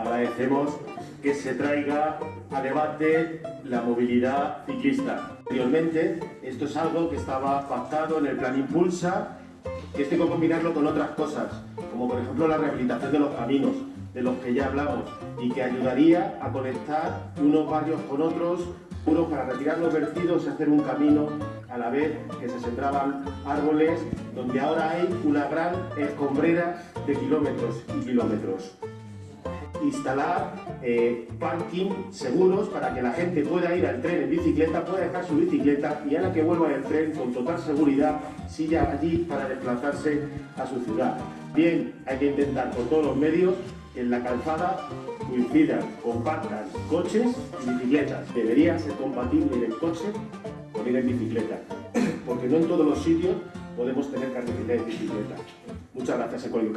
agradecemos que se traiga a debate la movilidad ciclista. Anteriormente, esto es algo que estaba pactado en el plan Impulsa, que esto hay que combinarlo con otras cosas, como por ejemplo la rehabilitación de los caminos, de los que ya hablamos, y que ayudaría a conectar unos barrios con otros, unos para retirar los vertidos y hacer un camino a la vez que se sembraban árboles, donde ahora hay una gran escombrera de kilómetros y kilómetros instalar eh, parking seguros para que la gente pueda ir al tren en bicicleta, pueda dejar su bicicleta y a la que vuelva el tren con total seguridad siga allí para desplazarse a su ciudad. Bien, hay que intentar por todos los medios que en la calzada coincidan, compartan coches y bicicletas. Debería ser compatible en coche con ir en bicicleta, porque no en todos los sitios podemos tener carretera de bicicleta. Muchas gracias, Ecolio